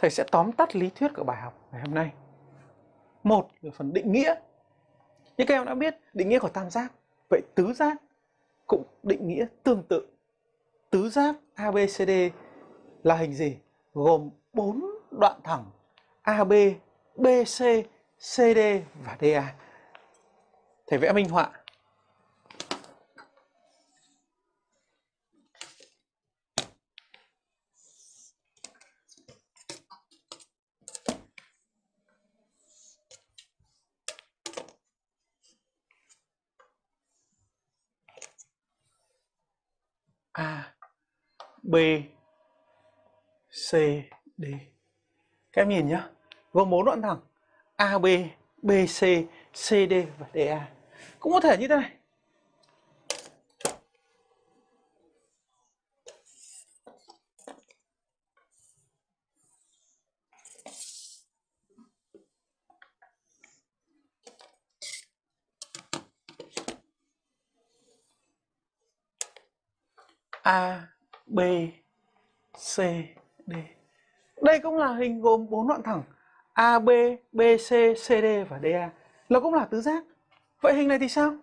thầy sẽ tóm tắt lý thuyết của bài học ngày hôm nay. Một là phần định nghĩa. Như các em đã biết, định nghĩa của tam giác. Vậy tứ giác cũng định nghĩa tương tự. Tứ giác ABCD là hình gì? Gồm 4 đoạn thẳng AB, BC, CD và DA. Thầy vẽ minh họa. A, B, C, D. Các em nhìn nhá. Gồm bốn đoạn thẳng. A, B B, C C, D và D A Cũng có thể như thế này. A, B, C, D. Đây cũng là hình gồm bốn đoạn thẳng AB, BC, CD và DA. Nó cũng là tứ giác. Vậy hình này thì sao?